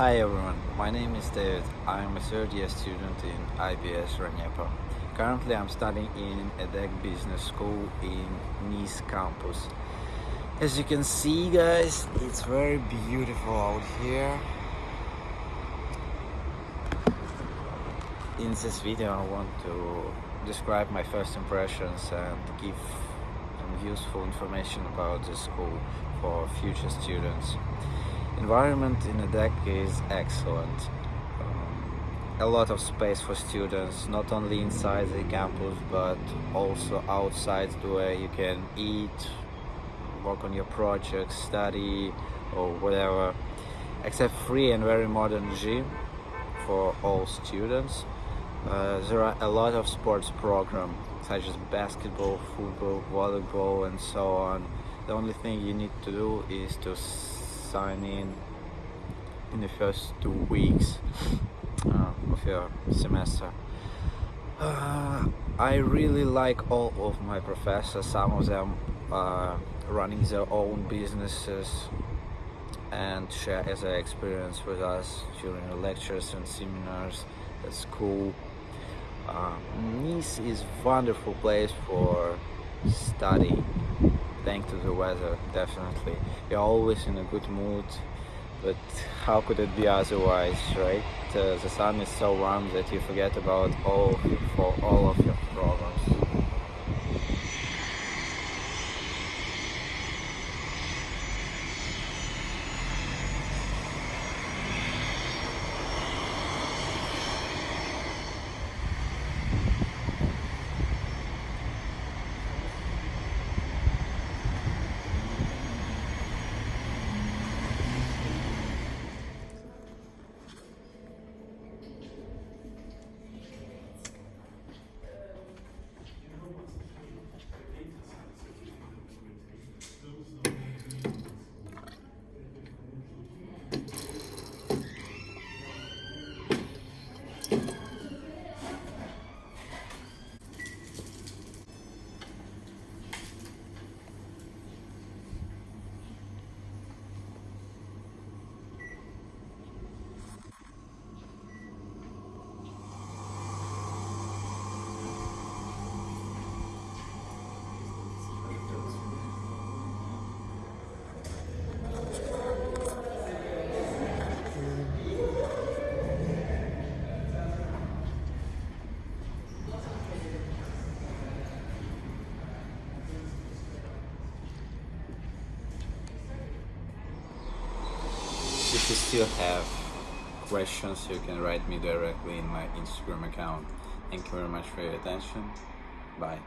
Hi everyone, my name is David. I am a third year student in IBS RANEPA. Currently I'm studying in EDHEC Business School in Nice campus. As you can see guys, it's very beautiful out here. In this video I want to describe my first impressions and give some useful information about the school for future students environment in EDHEC is excellent. Um, a lot of space for students, not only inside the campus but also outside where you can eat, work on your projects, study or whatever. Except free and very modern gym for all students. Uh, there are a lot of sports programs such as basketball, football, volleyball and so on. The only thing you need to do is to sign in in the first two weeks uh, of your semester. Uh, I really like all of my professors, some of them uh, running their own businesses and share their experience with us during lectures and seminars at school. Uh, Nice is wonderful place for study thanks to the weather definitely. You're always in a good mood but how could it be otherwise right? Uh, the sun is so warm that you forget about all for all of your problems If you still have questions, you can write me directly in my Instagram account. Thank you very much for your attention. Bye.